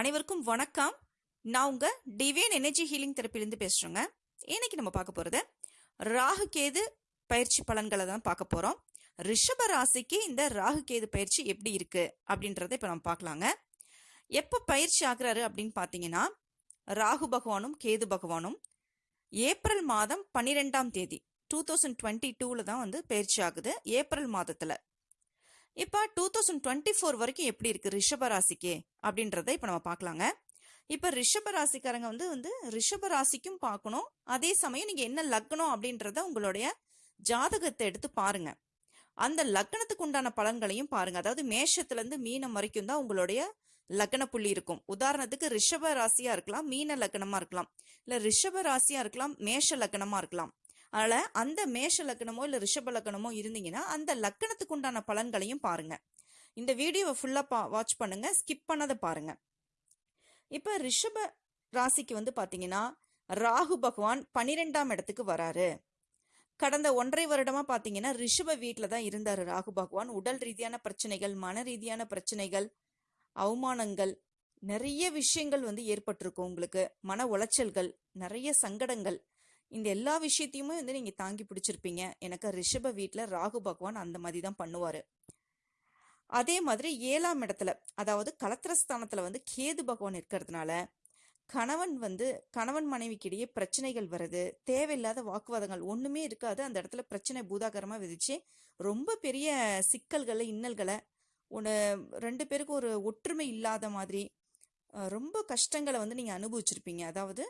அனைவருக்கும் வணக்கம். நான் உங்க டிவைன் எனர்ஜி ஹீலிங் தெரப்பிலிருந்து பேசுறேங்க. இன்னைக்கு நம்ம பார்க்க போறது ராகு கேது பயிற்சி பலன்களை தான் பார்க்க போறோம். ரிஷப ராசிக்கு இந்த ராகு கேது பயிற்சி எப்படி இருக்கு அப்படின்றத இப்போ நம்ம பார்க்கலாங்க. எப்போ பயிற்சி ஆகுறாரு அப்படின்னு பார்த்தீங்கன்னா ராகு பகவானும் கேது பகவானும் ஏப்ரல் மாதம் பன்னிரெண்டாம் தேதி டூ தௌசண்ட் டுவெண்ட்டி டூவில் தான் வந்து பயிற்சி ஆகுது. ஏப்ரல் மாதத்தில் இப்போ டூ தௌசண்ட் டுவெண்ட்டி ஃபோர் வரைக்கும் எப்படி இருக்குது ரிஷப ராசிக்கு அப்படின்றத இப்போ நம்ம பார்க்கலாங்க. இப்போ ரிஷப ராசிக்காரங்க வந்து வந்து ரிஷப ராசிக்கும் பார்க்கணும். அதே சமயம் நீங்கள் என்ன லக்னம் அப்படின்றத உங்களுடைய ஜாதகத்தை எடுத்து பாருங்க. அந்த லக்னத்துக்கு உண்டான பலன்களையும் பாருங்க. அதாவது மேஷத்துலேருந்து மீனம் வரைக்கும் தான் உங்களுடைய லக்ன புள்ளி இருக்கும். உதாரணத்துக்கு ரிஷப ராசியா இருக்கலாம் மீன லக்னமா இருக்கலாம். இல்ல ரிஷப ராசியா இருக்கலாம் மேஷ லக்னமா இருக்கலாம். அதனால் அந்த மேஷ லக்னமோ இல்லை ரிஷப லக்னமோ இருந்தீங்கன்னா அந்த லக்னத்துக்கு உண்டான பலன்களையும் பாருங்க. இந்த வீடியோவை ஃபுல்லாக பா வாட்ச் பண்ணுங்கள் ஸ்கிப் பண்ணதை பாருங்கள் இப்போ ரிஷப ராசிக்கு வந்து பார்த்தீங்கன்னா ராகு பகவான் பனிரெண்டாம் இடத்துக்கு வராரு. கடந்த ஒன்றரை வருடமாக பார்த்தீங்கன்னா ரிஷப வீட்டில் தான் இருந்தார் ராகு பகவான். உடல் ரீதியான பிரச்சனைகள் மன ரீதியான பிரச்சனைகள் அவமானங்கள் நிறைய விஷயங்கள் வந்து ஏற்பட்டிருக்கும் உங்களுக்கு. மன உளைச்சல்கள் நிறைய சங்கடங்கள் இந்த எல்லா விஷயத்தையுமே வந்து நீங்க தாங்கி பிடிச்சிருப்பீங்க. எனக்கு ரிஷப வீட்டில் ராகு பகவான் அந்த மாதிரி தான் பண்ணுவாரு. அதே மாதிரி ஏழாம் இடத்துல அதாவது கலத்திரஸ்தானத்துல வந்து கேது பகவான் இருக்கிறதுனால கணவன் வந்து கணவன் மனைவிக்கிடையே பிரச்சனைகள் வருது தேவையில்லாத வாக்குவாதங்கள் ஒண்ணுமே இருக்காது. அந்த இடத்துல பிரச்சனை பூதாகரமா விதிச்சு ரொம்ப பெரிய சிக்கல்களை இன்னல்களை ஒன்று ரெண்டு பேருக்கும் ஒரு ஒற்றுமை இல்லாத மாதிரி ரொம்ப கஷ்டங்களை வந்து நீங்கள் அனுபவிச்சிருப்பீங்க. அதாவது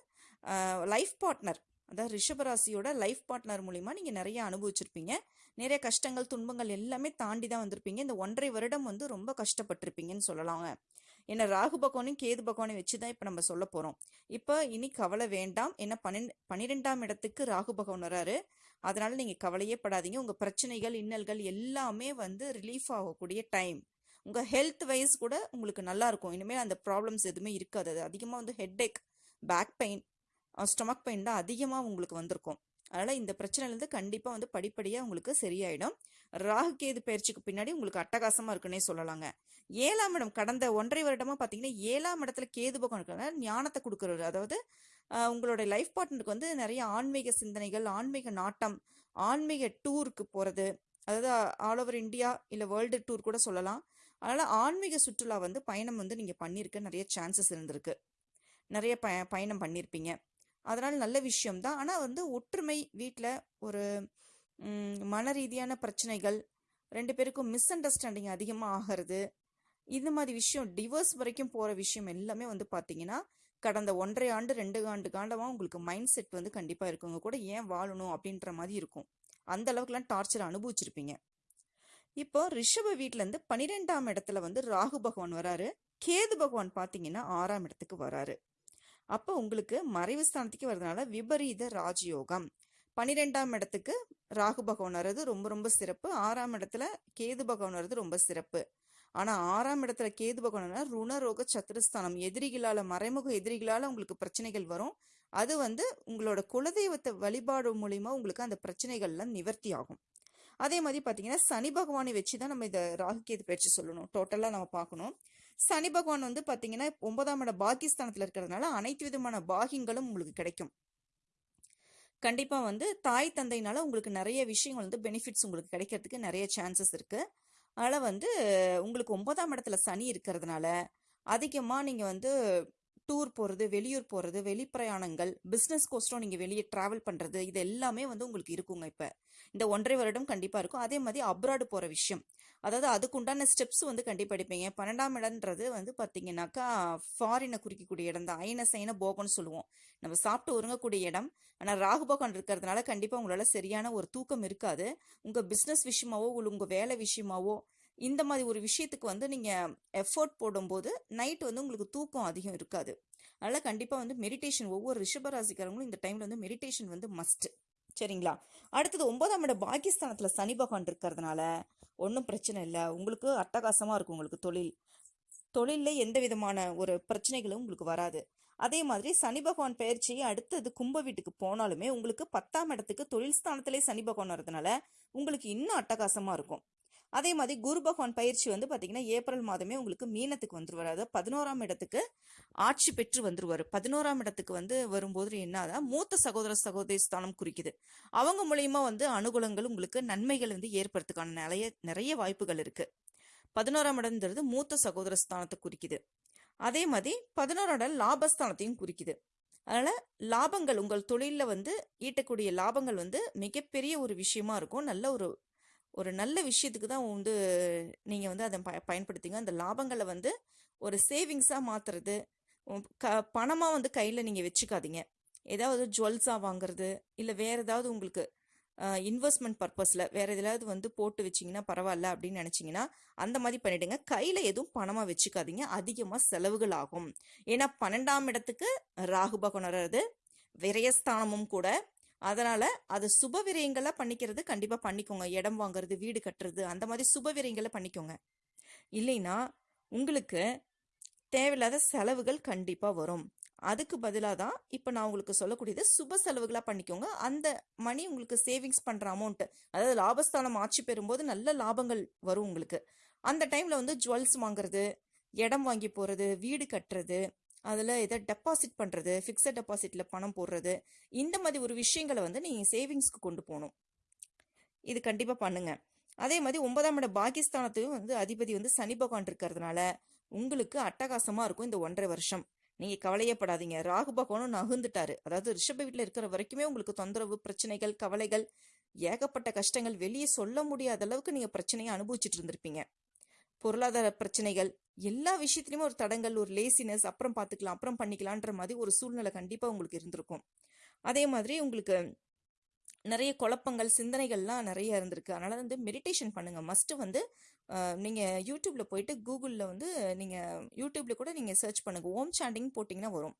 லைஃப் பார்ட்னர் அதாவது ரிஷபராசியோட லைஃப் பார்ட்னர் மூலிமா நீங்கள் நிறைய அனுபவிச்சிருப்பீங்க. நிறைய கஷ்டங்கள் துன்பங்கள் எல்லாமே தாண்டி தான் வந்திருப்பீங்க. இந்த ஒன்றரை வருடம் வந்து ரொம்ப கஷ்டப்பட்டிருப்பீங்கன்னு சொல்லலாங்க. ஏன்னா ராகு பகவானையும் கேது பகவானையும் வச்சு தான் இப்போ நம்ம சொல்ல போகிறோம் இப்போ இனி கவலை வேண்டாம். ஏன்னா பன்னெண்டு பன்னிரெண்டாம் இடத்துக்கு ராகு பகவான் வராரு. அதனால நீங்கள் கவலையே படாதீங்க. உங்கள் பிரச்சனைகள் இன்னல்கள் எல்லாமே வந்து ரிலீஃப் ஆகக்கூடிய டைம் உங்கள் ஹெல்த் வைஸ் கூட உங்களுக்கு நல்லா இருக்கும். இனிமேல் அந்த ப்ராப்ளம்ஸ் எதுவுமே இருக்காது. அது அதிகமாக வந்து head ache back pain stomach pain தான் அதிகமாக உங்களுக்கு வந்திருக்கும். அதனால் இந்த பிரச்சனைலேருந்து கண்டிப்பாக வந்து படிப்படியாக உங்களுக்கு சரியாயிடும். ராகு கேது பயிற்சிக்கு பின்னாடி உங்களுக்கு அட்டகாசமாக இருக்குன்னே சொல்லலாங்க. ஏழாம் இடம் கடந்த ஒன்றரை வருடமாக பார்த்தீங்கன்னா ஏழாம் இடத்துல கேது பக்கம் இருக்கிறனால ஞானத்தை கொடுக்குறவர். அதாவது உங்களுடைய லைஃப் பார்ட்னருக்கு வந்து நிறைய ஆன்மீக சிந்தனைகள் ஆன்மீக நாட்டம் ஆன்மீக டூருக்கு போகிறது அதாவது ஆல் ஓவர் இந்தியா இல்லை வேர்ல்டு டூர் கூட சொல்லலாம். அதனால் ஆன்மீக சுற்றுலா வந்து பயணம் வந்து நீங்கள் பண்ணியிருக்க நிறைய சான்சஸ் இருந்திருக்கு. நிறைய பய பயணம் பண்ணியிருப்பீங்க அதனால் நல்ல விஷயம்தான் ஆனால் வந்து ஒற்றுமை வீட்டில் ஒரு மன ரீதியான பிரச்சனைகள் ரெண்டு பேருக்கும் மிஸ் அண்டர்ஸ்டாண்டிங் அதிகமாக ஆகிறது இந்த மாதிரி விஷயம் டிவோர்ஸ் வரைக்கும் போகிற விஷயம் எல்லாமே வந்து பார்த்தீங்கன்னா கடந்த ஒன்றரை ஆண்டு ரெண்டு ஆண்டு காண்டமாக உங்களுக்கு மைண்ட் செட் வந்து கண்டிப்பாக இருக்குங்க. கூட ஏன் வாழணும் அப்படின்ற மாதிரி இருக்கும். அந்த அளவுக்குலாம் டார்ச்சர் அனுபவிச்சிருப்பீங்க. இப்போ ரிஷப வீட்டிலேருந்து பன்னிரெண்டாம் இடத்துல வந்து ராகு பகவான் வராரு. கேது பகவான் பார்த்தீங்கன்னா ஆறாம் இடத்துக்கு வராரு. அப்போ உங்களுக்கு மறைவு ஸ்தானத்துக்கு வர்றதுனால விபரீத ராஜயோகம். பனிரெண்டாம் இடத்துக்கு ராகு பகவான் வர்றது ரொம்ப ரொம்ப சிறப்பு. ஆறாம் இடத்துல கேது பகவான் வர்றது ரொம்ப சிறப்பு. ஆனால் ஆறாம் இடத்துல கேது பகவான் ருணரோக சத்துருஸ்தானம் எதிரிகளால் மறைமுக எதிரிகளால் உங்களுக்கு பிரச்சனைகள் வரும். அது வந்து உங்களோட குலதெய்வத்தை வழிபாடு மூலிமா உங்களுக்கு அந்த பிரச்சனைகள்லாம் நிவர்த்தி ஆகும். அதே மாதிரி பார்த்தீங்கன்னா சனி பகவானை வச்சு தான் நம்ம இதை ராகு கேது பயிற்சி சொல்லணும். டோட்டலாக நம்ம பார்க்கணும். சனி பகவான் வந்து பார்த்தீங்கன்னா ஒன்பதாம் இட பாகிஸ்தானத்தில் இருக்கிறதுனால அனைத்து விதமான பாகியங்களும் உங்களுக்கு கிடைக்கும். கண்டிப்பாக வந்து தாய் தந்தையினால உங்களுக்கு நிறைய விஷயங்கள் வந்து பெனிஃபிட்ஸ் உங்களுக்கு கிடைக்கிறதுக்கு நிறைய சான்சஸ் இருக்குது அதனால் வந்து உங்களுக்கு ஒன்பதாம் இடத்துல சனி இருக்கிறதுனால அதிகமாக நீங்கள் வந்து டூர் போகிறது வெளியூர் போகிறது வெளிப்பிரயாணங்கள் பிஸ்னஸ் கோஸ்டும் நீங்கள் வெளியே ட்ராவல் பண்ணுறது இது எல்லாமே வந்து உங்களுக்கு இருக்குங்க இப்போ. இந்த ஒன்றரை வருடம் கண்டிப்பாக இருக்கும். அதே மாதிரி அப்ராடு போகிற விஷயம். அதாவது அதுக்குண்டான ஸ்டெப்ஸ் வந்து கண்டிப்பாக எடுப்பீங்க. பன்னெண்டாம் இடம்ன்றது வந்து பார்த்தீங்கன்னாக்கா ஃபாரினை குறிக்கக்கூடிய இடம் தான். ஐன சைன போகம்னு சொல்லுவோம். நம்ம சாப்பிட்டு ஒருங்கக்கூடிய இடம். ஆனால் ராகுபோகம் இருக்கிறதுனால கண்டிப்பாக உங்களால் சரியான ஒரு தூக்கம் இருக்காது. உங்கள் பிஸ்னஸ் விஷயமாவோ உங்கள் வேலை விஷயமாவோ இந்த மாதிரி ஒரு விஷயத்துக்கு வந்து நீங்கள் எஃபோர்ட் போடும்போது நைட் வந்து உங்களுக்கு தூக்கம் அதிகம் இருக்காது. அதனால் கண்டிப்பாக வந்து மெடிடேஷன் ஒவ்வொரு ரிஷபராசிக்காரங்களும் இந்த டைமில் வந்து மெடிடேஷன் வந்து மஸ்ட் சரிங்களா? அடுத்தது ஒன்பதாம் இட பாகிஸ்தானத்தில் சனி பகவான் இருக்கிறதுனால ஒன்றும் பிரச்சனை இல்லை. உங்களுக்கு அட்டகாசமாக இருக்கும் உங்களுக்கு தொழில். தொழிலில் எந்த விதமான ஒரு பிரச்சனைகளும் உங்களுக்கு வராது. அதே மாதிரி சனி பகவான் பயிற்சி அடுத்தது கும்ப வீட்டுக்கு போனாலுமே உங்களுக்கு பத்தாம் இடத்துக்கு தொழில் ஸ்தானத்திலே சனி பகவான் வர்றதுனால உங்களுக்கு இன்னும் அட்டகாசமாக இருக்கும். அதே மாதிரி குரு பகவான் பயிற்சி வந்து பார்த்தீங்கன்னா ஏப்ரல் மாதமே உங்களுக்கு மீனத்துக்கு வந்துருவார். அதாவது பதினோராம் இடத்துக்கு ஆட்சி பெற்று வந்துருவார். பதினோராம் இடத்துக்கு வந்து வரும்போது என்னதான் மூத்த சகோதர சகோதரி ஸ்தானம் குறிக்குது. அவங்க மூலியமா வந்து அனுகூலங்கள் உங்களுக்கு நன்மைகள் வந்து ஏற்படுறதுக்கான நிறைய நிறைய வாய்ப்புகள் இருக்கு. பதினோராம் இடம்ன்றது மூத்த சகோதர ஸ்தானத்தை குறிக்குது. அதே மாதிரி பதினோராம் இடம் லாபஸ்தானத்தையும் குறிக்குது. அதனால லாபங்கள் உங்கள் தொழிலில் வந்து ஈட்டக்கூடிய லாபங்கள் வந்து மிகப்பெரிய ஒரு விஷயமா இருக்கும். நல்ல ஒரு ஒரு நல்ல விஷயத்துக்கு தான் வந்து நீங்கள் வந்து அதை ப பயன்படுத்திங்க அந்த லாபங்களை வந்து ஒரு சேவிங்ஸாக மாற்றுறது க பணமாக வந்து கையில் நீங்கள் வச்சுக்காதீங்க. ஏதாவது ஜுவல்ஸாக வாங்குறது இல்லை வேறு ஏதாவது உங்களுக்கு இன்வெஸ்ட்மெண்ட் பர்பஸில் வேறு எதாவது வந்து போட்டு வச்சிங்கன்னா பரவாயில்ல அப்படின்னு நினச்சிங்கன்னா அந்த மாதிரி பண்ணிவிடுங்க கையில் எதுவும் பணமாக வச்சுக்காதீங்க. அதிகமாக செலவுகள் ஆகும். ஏன்னா பன்னெண்டாம் இடத்துக்கு ராகு பகவான் வர்றது விரயஸ்தானமும் கூட அதனால் அது சுப விரயங்களை பண்ணிக்கிறது கண்டிப்பாக பண்ணிக்கோங்க. இடம் வாங்குறது வீடு கட்டுறது அந்த மாதிரி சுப விரயங்களை பண்ணிக்கோங்க. இல்லைன்னா உங்களுக்கு தேவையில்லாத செலவுகள் கண்டிப்பாக வரும். அதுக்கு பதிலாக தான் இப்போ நான் உங்களுக்கு சொல்லக்கூடியது சுப செலவுகளாக பண்ணிக்கோங்க. அந்த மணி உங்களுக்கு சேவிங்ஸ் பண்ணுற அமௌண்ட்டு அதாவது லாபஸ்தானம் ஆட்சி பெறும்போது நல்ல லாபங்கள் வரும் உங்களுக்கு. அந்த டைமில் வந்து ஜுவல்ஸ் வாங்குறது இடம் வாங்கி போகிறது வீடு கட்டுறது அதில் இதை டெபாசிட் பண்ணுறது ஃபிக்ஸட் டெபாசிட்டில் பணம் போடுறது இந்த மாதிரி ஒரு விஷயங்களை வந்து நீங்கள் சேவிங்ஸ்க்கு கொண்டு போகணும். இது கண்டிப்பாக பண்ணுங்கள் அதே மாதிரி ஒன்பதாம் இட பாகிஸ்தானத்தையும் வந்து அதிபதி வந்து சனி பகவான் இருக்கிறதுனால உங்களுக்கு அட்டகாசமாக இருக்கும் இந்த ஒன்றரை வருஷம். நீங்கள் கவலையப்படாதீங்க ராகு பகவானும் நகுந்துட்டாரு அதாவது ரிஷப வீட்டில் இருக்கிற வரைக்குமே உங்களுக்கு தொந்தரவு பிரச்சனைகள் கவலைகள் ஏகப்பட்ட கஷ்டங்கள் வெளியே சொல்ல முடியாத அளவுக்கு நீங்கள் பிரச்சனையை அனுபவிச்சுட்டு இருந்திருப்பீங்க. பொருளாதார பிரச்சனைகள் எல்லா விஷயத்துலையுமே ஒரு தடங்கள் ஒரு லேசினஸ் அப்புறம் பார்த்துக்கலாம் அப்புறம் பண்ணிக்கலான்ற மாதிரி ஒரு சூழ்நிலை கண்டிப்பாக உங்களுக்கு இருந்திருக்கும். அதே மாதிரி உங்களுக்கு நிறைய குழப்பங்கள் சிந்தனைகள்லாம் நிறைய இருந்திருக்கு. அதனால வந்து மெடிடேஷன் பண்ணுங்க. மஸ்ட்டு வந்து நீங்கள் யூடியூப்ல போயிட்டு கூகுளில் வந்து நீங்கள் யூடியூப்ல கூட நீங்கள் சர்ச் பண்ணுங்க. ஓம் சாண்டிங் போட்டிங்கன்னா வரும்.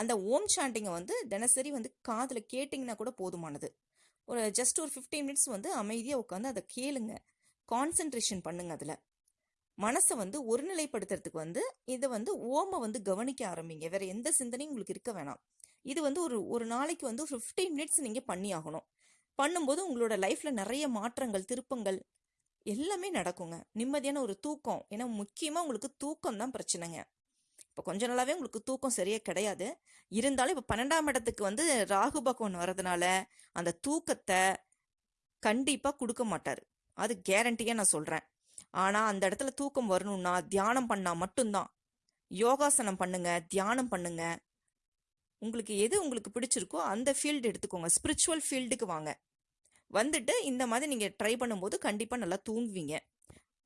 அந்த ஓம் சாண்டிங்கை வந்து தினசரி வந்து காதில் கேட்டிங்கன்னா கூட போதுமானது. ஒரு ஜஸ்ட் ஒரு ஃபிஃப்டீன் மினிட்ஸ் வந்து அமைதியாக உட்காந்து அதை கேளுங்க. கான்சென்ட்ரேஷன் பண்ணுங்க அதில். மனசை வந்து ஒருநிலைப்படுத்துறதுக்கு வந்து இதை வந்து ஓமை வந்து கவனிக்க ஆரம்பிங்க. வேற எந்த சிந்தனையும் உங்களுக்கு இருக்க வேணாம். இது வந்து ஒரு ஒரு நாளைக்கு வந்து ஃபிஃப்டீன் மினிட்ஸ் நீங்கள் பண்ணி ஆகணும் பண்ணும்போது உங்களோட லைஃப்பில் நிறைய மாற்றங்கள் திருப்பங்கள் எல்லாமே நடக்குங்க. நிம்மதியான ஒரு தூக்கம். ஏன்னா முக்கியமாக உங்களுக்கு தூக்கம் தான் பிரச்சனைங்க. இப்போ கொஞ்ச நாளாகவே உங்களுக்கு தூக்கம் சரியாக கிடையாது. இருந்தாலும் இப்போ பன்னெண்டாம் இடத்துக்கு வந்து ராகு பகவான் வர்றதுனால அந்த தூக்கத்தை கண்டிப்பாக கொடுக்க மாட்டார். அது கேரண்டியாக நான் சொல்கிறேன் ஆனால் அந்த இடத்துல தூக்கம் வரணும்னா தியானம் பண்ணால் மட்டும்தான். யோகாசனம் பண்ணுங்க தியானம் பண்ணுங்க. உங்களுக்கு எது உங்களுக்கு பிடிச்சிருக்கோ அந்த ஃபீல்டு எடுத்துக்கோங்க. ஸ்பிரிச்சுவல் ஃபீல்டுக்கு வாங்க. வந்துட்டு இந்த மாதிரி நீங்கள் ட்ரை பண்ணும்போது கண்டிப்பாக நல்லா தூங்குவீங்க.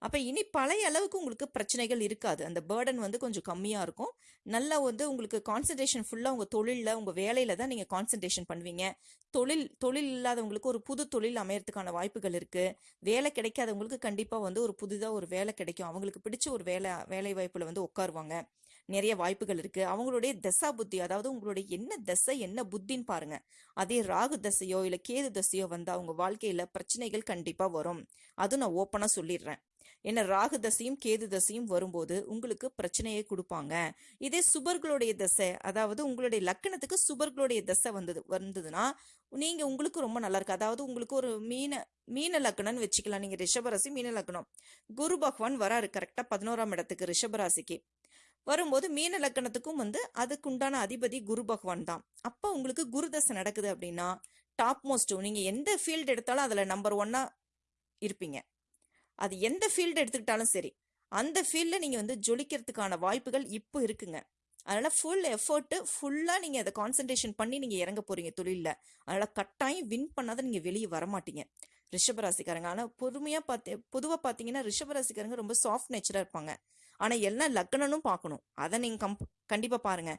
அப்போ இனி பழைய அளவுக்கு உங்களுக்கு பிரச்சனைகள் இருக்காது. அந்த பேர்டன் வந்து கொஞ்சம் கம்மியாக இருக்கும். நல்லா வந்து உங்களுக்கு கான்சன்ட்ரேஷன் ஃபுல்லாக உங்கள் தொழிலில் உங்கள் வேலையில் தான் நீங்கள் கான்சன்ட்ரேஷன் பண்ணுவீங்க. தொழில் தொழில் இல்லாதவங்களுக்கு ஒரு புது தொழில் அமையறதுக்கான வாய்ப்புகள் இருக்குது வேலை கிடைக்காதவங்களுக்கு கண்டிப்பாக வந்து ஒரு புதுதாக ஒரு வேலை கிடைக்கும். அவங்களுக்கு பிடிச்ச ஒரு வேலை வேலை வாய்ப்பில் வந்து உட்காருவாங்க. நிறைய வாய்ப்புகள் இருக்குது அவங்களுடைய தசா புத்தி அதாவது உங்களுடைய என்ன தசை என்ன புத்தின்னு பாருங்க. அதே ராகு தசையோ இல்லை கேது தசையோ வந்தால் அவங்க வாழ்க்கையில் பிரச்சனைகள் கண்டிப்பாக வரும். அதுவும் நான் ஓப்பனாக சொல்லிடுறேன். என்ன ராகு தசையும் கேது தசையும் வரும்போது உங்களுக்கு பிரச்சனையை கொடுப்பாங்க. இதே சுபர்களுடைய தசை அதாவது உங்களுடைய லக்கணத்துக்கு சுபர்களுடைய தசை வந்தது வந்ததுன்னா நீங்க உங்களுக்கு ரொம்ப நல்லா இருக்கு. அதாவது உங்களுக்கு ஒரு மீன மீன லக்கணம்னு வச்சுக்கலாம். நீங்க ரிஷபராசி மீன லக்கணம். குரு பகவான் வராரு கரெக்டா பதினோராம் இடத்துக்கு ரிஷபராசிக்கு. வரும்போது மீன லக்கணத்துக்கும் வந்து அதுக்குண்டான அதிபதி குரு பகவான் தான். அப்போ உங்களுக்கு குரு தசை நடக்குது அப்படின்னா டாப் மோஸ்ட் நீங்க எந்த ஃபீல்டு எடுத்தாலும் அதுல நம்பர் ஒன்னா இருப்பீங்க. அது எந்த ஃபீல்டு எடுத்துக்கிட்டாலும் சரி அந்த ஃபீல்டில் நீங்கள் வந்து ஜொலிக்கிறதுக்கான வாய்ப்புகள் இப்போ இருக்குங்க. அதனால் ஃபுல் எஃபர்ட்டு ஃபுல்லாக நீங்கள் அதை கான்சன்ட்ரேஷன் பண்ணி நீங்கள் இறங்க போகிறீங்க தொழிலில். அதனால் கட்டாயம் வின் பண்ணாத நீங்கள் வெளியே வரமாட்டீங்க. ரிஷபராசிக்காரங்க ஆனால் பொறுமையாக பார்த்து பொதுவாக பார்த்தீங்கன்னா ரிஷபராசிக்காரங்க ரொம்ப சாஃப்ட் நேச்சராக இருப்பாங்க. ஆனால் எல்லா லக்கணனும் பார்க்கணும் அதை நீங்கள் கம்ப் கண்டிப்பாக பாருங்கள்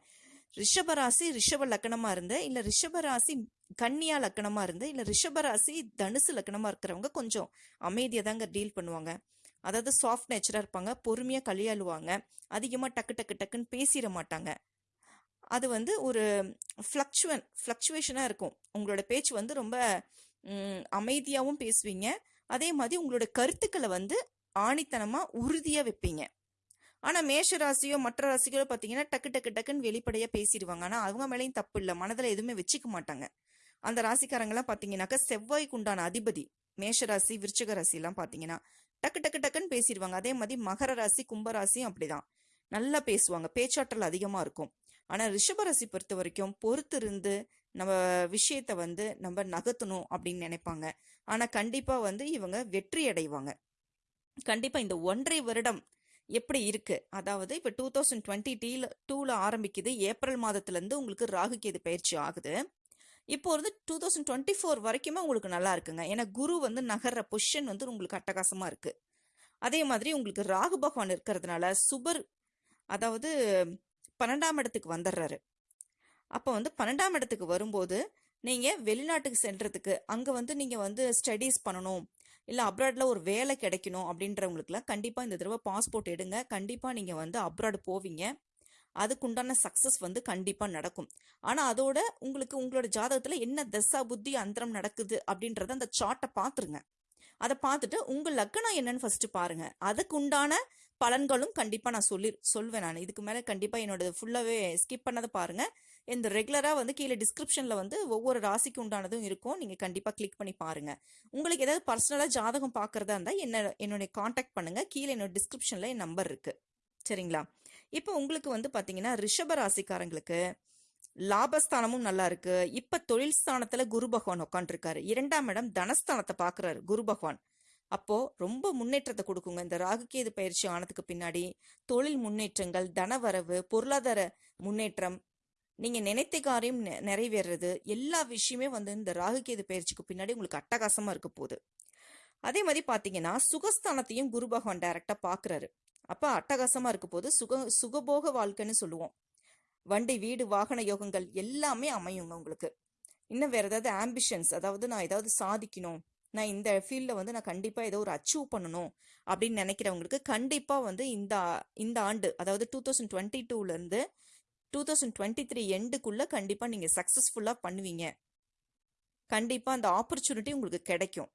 ரிஷபராசி ரிஷப லக்கணமாக இருந்து இல்லை ரிஷபராசி கன்னியா லக்கணமாக இருந்து இல்லை ரிஷபராசி தனுசு லக்கணமாக இருக்கிறவங்க கொஞ்சம் அமைதியை தாங்க டீல் பண்ணுவாங்க. அதாவது சாஃப்ட் நேச்சராக இருப்பாங்க பொறுமையாக கையாளுவாங்க அதிகமாக டக்கு டக்கு டக்குன்னு பேசிட மாட்டாங்க. அது வந்து ஒரு ஃப்ளக்சுவன் ஃப்ளக்சுவேஷனாக இருக்கும். உங்களோட பேச்சு வந்து ரொம்ப அமைதியாகவும் பேசுவீங்க. அதே மாதிரி உங்களோட கருத்துக்களை வந்து ஆணித்தனமாக உறுதியாக வைப்பீங்க. ஆனால் மேஷ ராசியோ மற்ற ராசிகளோ பார்த்தீங்கன்னா டக்கு டக்கு டக்குன்னு வெளிப்படையாக பேசிடுவாங்க. ஆனால் அவங்க மேலேயும் தப்பு இல்லை. மனதில் எதுவுமே வச்சுக்க மாட்டாங்க. அந்த ராசிக்காரங்கெல்லாம் பார்த்தீங்கன்னாக்கா செவ்வாய்க்கு உண்டான அதிபதி மேஷ ராசி விருச்சக ராசிலாம் பார்த்தீங்கன்னா டக்கு டக்கு டக்குன்னு பேசிடுவாங்க அதே மாதிரி மகர ராசி கும்பராசியும் அப்படிதான். நல்லா பேசுவாங்க. பேச்சாற்றல் அதிகமாக இருக்கும். ஆனால் ரிஷபராசி பொறுத்த வரைக்கும் பொறுத்து இருந்து நம்ம விஷயத்த வந்து நம்ம நகர்த்தணும் அப்படின்னு நினைப்பாங்க. ஆனால் கண்டிப்பாக வந்து இவங்க வெற்றி அடைவாங்க. கண்டிப்பாக இந்த ஒன்றரை வருடம் எப்படி இருக்கு? அதாவது இப்போ டூ தௌசண்ட் டுவெண்ட்டி டீல டூவில் ஆரம்பிக்குது. ஏப்ரல் மாதத்துலேருந்து உங்களுக்கு ராகு கேது பயிற்சி ஆகுது. இப்போ வந்து டூ தௌசண்ட் டுவெண்ட்டி ஃபோர் வரைக்குமே உங்களுக்கு நல்லா இருக்குங்க. ஏன்னா குரு வந்து நகர்ற பொசிஷன் வந்து உங்களுக்கு அட்டகாசமாக இருக்குது அதே மாதிரி உங்களுக்கு ராகு பகவான் இருக்கிறதுனால சுபர் அதாவது பன்னெண்டாம் இடத்துக்கு வந்துடுறாரு அப்போ வந்து பன்னெண்டாம் இடத்துக்கு வரும்போது நீங்கள் வெளிநாட்டுக்கு சென்றதுக்கு அங்கே வந்து நீங்கள் வந்து ஸ்டடீஸ் பண்ணணும் இல்லை அப்ராடில் ஒரு வேலை கிடைக்கணும் அப்படின்றவங்களுக்குலாம் கண்டிப்பாக இந்த தடவை பாஸ்போர்ட் எடுங்க. கண்டிப்பாக நீங்கள் வந்து அப்ராடு போவீங்க. அதுக்குண்டான சக்ஸஸ் வந்து கண்டிப்பாக நடக்கும். ஆனால் அதோட உங்களுக்கு உங்களோட ஜாதகத்தில் என்ன தசா புத்தி அந்தரம் நடக்குது அப்படின்றத அந்த சார்ட்டை பார்த்துருங்க அதை பார்த்துட்டு உங்கள் லக்கணம் என்னன்னு ஃபர்ஸ்ட் பாருங்க. அதுக்கு உண்டான பலன்களும் கண்டிப்பாக நான் சொல்லி சொல்வேன் நான். இதுக்கு மேலே கண்டிப்பாக என்னோட ஃபுல்லாகவே ஸ்கிப் பண்ணதை பாருங்க. இந்த ரெகுலராக வந்து கீழே டிஸ்கிரிப்ஷனில் வந்து ஒவ்வொரு ராசிக்கு உண்டானதும் இருக்கும். நீங்கள் கண்டிப்பாக கிளிக் பண்ணி பாருங்க. உங்களுக்கு ஏதாவது பர்சனலாக ஜாதகம் பார்க்குறதா இருந்தால் என்ன என்னுடைய காண்டாக்ட் பண்ணுங்க. கீழே என்னோட டிஸ்கிரிப்ஷனில் என் நம்பர் இருக்கு. சரிங்களா? இப்போ உங்களுக்கு வந்து பார்த்தீங்கன்னா ரிஷப ராசிக்காரங்களுக்கு லாபஸ்தானமும் நல்லா இருக்கு. இப்ப தொழில் ஸ்தானத்துல குரு பகவான் உட்காந்துருக்காரு இரண்டாம் இடம் தனஸ்தானத்தை பாக்குறாரு குரு பகவான். அப்போ ரொம்ப முன்னேற்றத்தை கொடுக்குங்க. இந்த ராகுகேது பயிற்சி ஆனதுக்கு பின்னாடி தொழில் முன்னேற்றங்கள் தனவரவு பொருளாதார முன்னேற்றம் நீங்க நினைத்த காரியம் நிறைவேறது நிறைவேறுறது எல்லா விஷயமே வந்து இந்த ராகுகேது பயிற்சிக்கு பின்னாடி உங்களுக்கு அட்டகாசமா இருக்க போகுது. அதே மாதிரி பாத்தீங்கன்னா சுகஸ்தானத்தையும் குரு பகவான் டைரக்டா பாக்குறாரு. அப்போ அட்டகாசமாக இருக்க போது சுக சுகபோக வாழ்க்கைன்னு சொல்லுவோம். வண்டி வீடு வாகன யோகங்கள் எல்லாமே அமையுங்க உங்களுக்கு. இன்னும் வேறு ஏதாவது ஆம்பிஷன்ஸ் அதாவது நான் ஏதாவது சாதிக்கணும் நான் இந்த ஃபீல்டில் வந்து நான் கண்டிப்பாக ஏதோ ஒரு அச்சீவ் பண்ணணும் அப்படின்னு நினைக்கிறவங்களுக்கு கண்டிப்பாக வந்து இந்த இந்த ஆண்டு அதாவது டூ தௌசண்ட் டுவெண்ட்டி டூலேருந்து டூ தௌசண்ட் டுவெண்ட்டி த்ரீ எண்டுக்குள்ளே கண்டிப்பாக நீங்கள் சக்ஸஸ்ஃபுல்லாக பண்ணுவீங்க. கண்டிப்பாக அந்த ஆப்பர்ச்சுனிட்டி உங்களுக்கு கிடைக்கும்.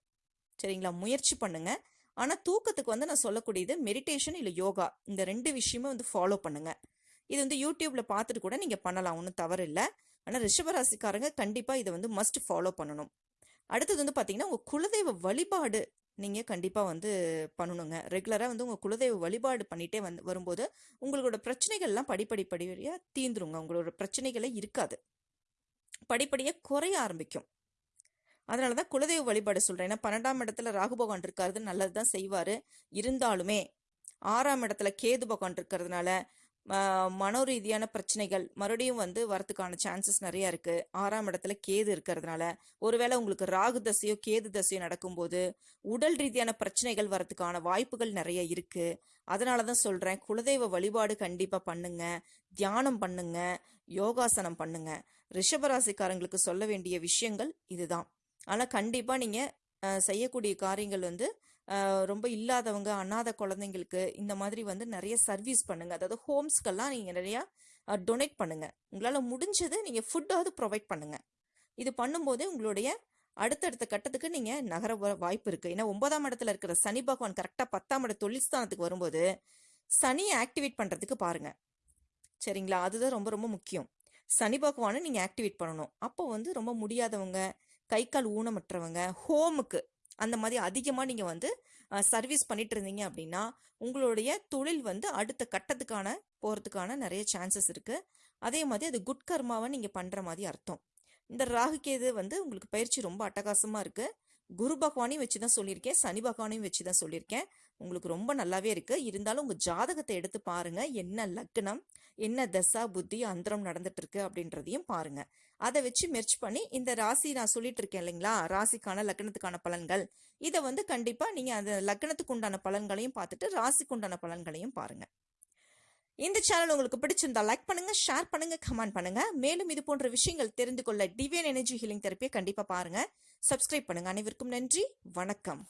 சரிங்களா? முயற்சி பண்ணுங்கள் ஆனால் தூக்கத்துக்கு வந்து நான் சொல்லக்கூடியது மெடிடேஷன் இல்லை யோகா இந்த ரெண்டு விஷயமும் வந்து ஃபாலோ பண்ணுங்க. இது வந்து யூடியூப்ல பார்த்துட்டு கூட நீங்க பண்ணலாம். ஒன்றும் தவறு இல்லை. ஆனால் ரிஷபராசிக்காரங்க கண்டிப்பாக இதை வந்து மஸ்ட் ஃபாலோ பண்ணணும். அடுத்தது வந்து பார்த்தீங்கன்னா உங்கள் குலதெய்வ வழிபாடு நீங்கள் கண்டிப்பாக வந்து பண்ணணுங்க. ரெகுலராக வந்து உங்கள் குலதெய்வ வழிபாடு பண்ணிகிட்டே வந்து வரும்போது உங்களோட பிரச்சனைகள்லாம் படிப்படி படிப்படியாக தீந்துருங்க உங்களோட பிரச்சனைகளே இருக்காது. படிப்படியாக குறைய ஆரம்பிக்கும். அதனால தான் குலதெய்வ வழிபாடு சொல்கிறேன் ஏன்னா பன்னெண்டாம் இடத்துல ராகு பகவான் இருக்காரு நல்லது தான் செய்வார். இருந்தாலுமே ஆறாம் இடத்துல கேது பகவான் இருக்கிறதுனால மனோ ரீதியான பிரச்சனைகள் மறுபடியும் வந்து வரதுக்கான சான்சஸ் நிறையா இருக்குது ஆறாம் இடத்துல கேது இருக்கிறதுனால ஒருவேளை உங்களுக்கு ராகு தசையோ கேது தசையோ நடக்கும்போது உடல் ரீதியான பிரச்சனைகள் வரத்துக்கான வாய்ப்புகள் நிறைய இருக்குது அதனால தான் சொல்கிறேன் குலதெய்வ வழிபாடு கண்டிப்பாக பண்ணுங்க. தியானம் பண்ணுங்க. யோகாசனம் பண்ணுங்க. ரிஷபராசிக்காரங்களுக்கு சொல்ல வேண்டிய விஷயங்கள் இதுதான். ஆனால் கண்டிப்பாக நீங்கள் செய்யக்கூடிய காரியங்கள் வந்து ரொம்ப இல்லாதவங்க அனாதை குழந்தைங்களுக்கு இந்த மாதிரி வந்து நிறைய சர்வீஸ் பண்ணுங்கள் அதாவது ஹோம்ஸ்க்கெல்லாம் நீங்கள் நிறையா டொனேட் பண்ணுங்கள் உங்களால் முடிஞ்சது நீங்கள் ஃபுட்டாவது ப்ரொவைட் பண்ணுங்கள் இது பண்ணும்போதே உங்களுடைய அடுத்தடுத்த கட்டத்துக்கு நீங்கள் நகர வாய்ப்பு இருக்குது ஏன்னா ஒன்பதாம் இடத்துல இருக்கிற சனி பகவான் கரெக்டாக பத்தாம் இட தொழில்ஸ்தானத்துக்கு வரும்போது சனியை ஆக்டிவேட் பண்ணுறதுக்கு பாருங்கள் சரிங்களா? அதுதான் ரொம்ப ரொம்ப முக்கியம். சனி பகவானை நீங்கள் ஆக்டிவேட் பண்ணணும். அப்போ வந்து ரொம்ப முடியாதவங்க கை கால் ஊனமற்றவங்க ஹோமுக்கு அந்த மாதிரி அதிகமாக நீங்கள் வந்து சர்வீஸ் பண்ணிட்டு இருந்தீங்க அப்படின்னா உங்களுடைய தொழில் வந்து அடுத்த கட்டத்துக்கான போகிறதுக்கான நிறைய சான்சஸ் இருக்குது அதே மாதிரி அது குட் கர்மாவை நீங்கள் பண்ணுற மாதிரி அர்த்தம். இந்த ராகுக்கேது வந்து உங்களுக்கு பயிற்சி ரொம்ப அட்டகாசமாக இருக்குது குரு பகவானையும் வச்சு தான் சொல்லியிருக்கேன். சனி பகவானையும் வச்சு தான் சொல்லியிருக்கேன். உங்களுக்கு ரொம்ப நல்லாவே இருக்குது இருந்தாலும் உங்கள் ஜாதகத்தை எடுத்து பாருங்கள் என்ன லக்னம்? என்ன தசா புத்தி அந்தரம் நடந்துட்டு இருக்கு அப்படின்றதையும் பாருங்க. அதை வச்சு மெர்ச் பண்ணி இந்த ராசி நான் சொல்லிட்டு இருக்கேன் இல்லைங்களா? ராசிக்கான லக்னத்துக்கான பலன்கள். இதை வந்து கண்டிப்பா நீங்க அந்த லக்னத்துக்கு உண்டான பலன்களையும் பார்த்துட்டு ராசிக்கு உண்டான பலன்களையும் பாருங்க. இந்த சேனல் உங்களுக்கு பிடிச்சிருந்தா லைக் பண்ணுங்க ஷேர் பண்ணுங்க கமெண்ட் பண்ணுங்க. மேலும் இது போன்ற விஷயங்கள் தெரிந்து கொள்ள டிவியன் எனர்ஜி ஹீலிங் தெரப்பியை கண்டிப்பா பாருங்க. சப்ஸ்கிரைப் பண்ணுங்க. அனைவருக்கும் நன்றி. வணக்கம்.